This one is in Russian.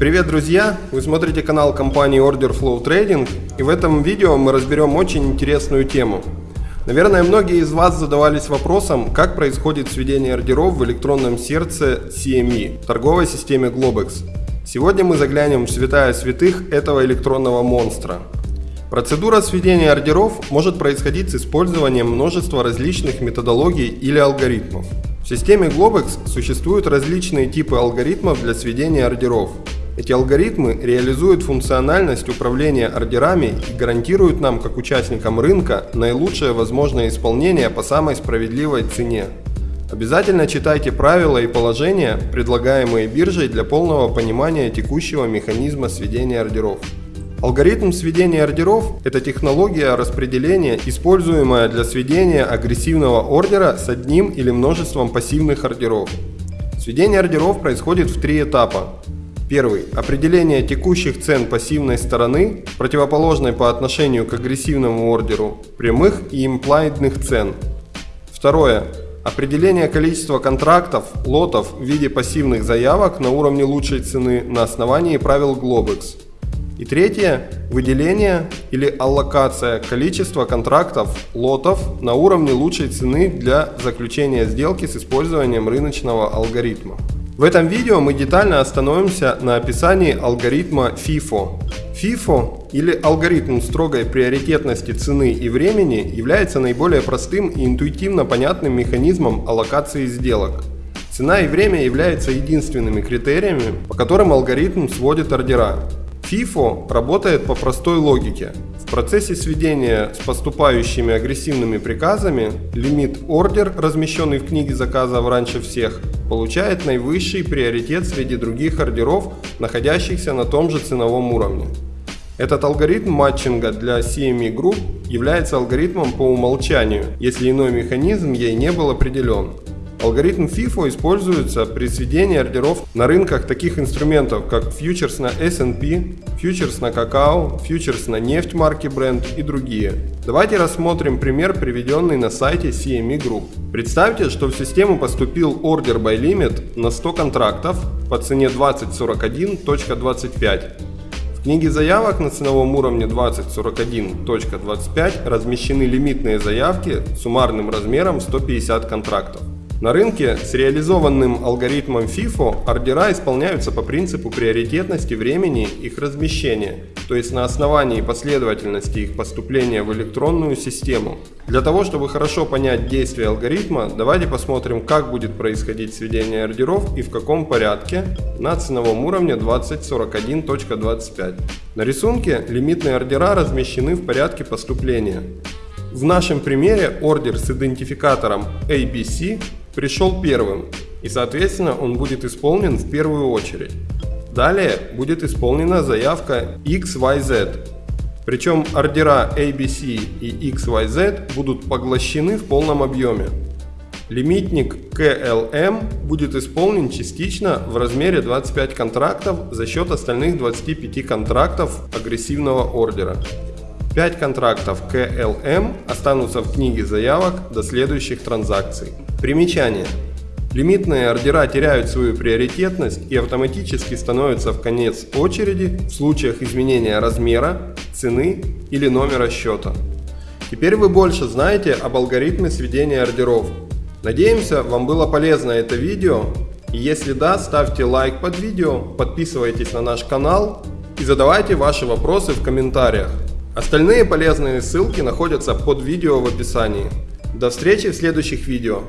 Привет, друзья! Вы смотрите канал компании Order Flow Trading и в этом видео мы разберем очень интересную тему. Наверное, многие из вас задавались вопросом, как происходит сведение ордеров в электронном сердце CME, торговой системе Globex. Сегодня мы заглянем в святая святых этого электронного монстра. Процедура сведения ордеров может происходить с использованием множества различных методологий или алгоритмов. В системе Globex существуют различные типы алгоритмов для сведения ордеров. Эти алгоритмы реализуют функциональность управления ордерами и гарантируют нам, как участникам рынка, наилучшее возможное исполнение по самой справедливой цене. Обязательно читайте правила и положения, предлагаемые биржей для полного понимания текущего механизма сведения ордеров. Алгоритм сведения ордеров – это технология распределения, используемая для сведения агрессивного ордера с одним или множеством пассивных ордеров. Сведение ордеров происходит в три этапа. Первый. Определение текущих цен пассивной стороны, противоположной по отношению к агрессивному ордеру, прямых и имплайдных цен. Второе. Определение количества контрактов, лотов в виде пассивных заявок на уровне лучшей цены на основании правил Globex. И третье. Выделение или аллокация количества контрактов, лотов на уровне лучшей цены для заключения сделки с использованием рыночного алгоритма. В этом видео мы детально остановимся на описании алгоритма FIFO. FIFO или алгоритм строгой приоритетности цены и времени является наиболее простым и интуитивно понятным механизмом аллокации сделок. Цена и время являются единственными критериями, по которым алгоритм сводит ордера. FIFO работает по простой логике. В процессе сведения с поступающими агрессивными приказами лимит ордер, размещенный в книге заказов раньше всех, получает наивысший приоритет среди других ордеров, находящихся на том же ценовом уровне. Этот алгоритм матчинга для CME Group является алгоритмом по умолчанию, если иной механизм ей не был определен. Алгоритм FIFO используется при сведении ордеров на рынках таких инструментов, как фьючерс на S&P, фьючерс на какао, фьючерс на нефть марки Brent и другие. Давайте рассмотрим пример, приведенный на сайте CME Group. Представьте, что в систему поступил ордер by limit на 100 контрактов по цене 2041.25. В книге заявок на ценовом уровне 2041.25 размещены лимитные заявки суммарным размером 150 контрактов. На рынке с реализованным алгоритмом FIFO ордера исполняются по принципу приоритетности времени их размещения, то есть на основании последовательности их поступления в электронную систему. Для того, чтобы хорошо понять действие алгоритма, давайте посмотрим, как будет происходить сведение ордеров и в каком порядке на ценовом уровне 2041.25. На рисунке лимитные ордера размещены в порядке поступления. В нашем примере ордер с идентификатором ABC пришел первым, и соответственно он будет исполнен в первую очередь. Далее будет исполнена заявка XYZ, причем ордера ABC и XYZ будут поглощены в полном объеме. Лимитник KLM будет исполнен частично в размере 25 контрактов за счет остальных 25 контрактов агрессивного ордера. 5 контрактов KLM останутся в книге заявок до следующих транзакций. Примечание. Лимитные ордера теряют свою приоритетность и автоматически становятся в конец очереди в случаях изменения размера, цены или номера счета. Теперь вы больше знаете об алгоритме сведения ордеров. Надеемся, вам было полезно это видео. Если да, ставьте лайк под видео, подписывайтесь на наш канал и задавайте ваши вопросы в комментариях. Остальные полезные ссылки находятся под видео в описании. До встречи в следующих видео.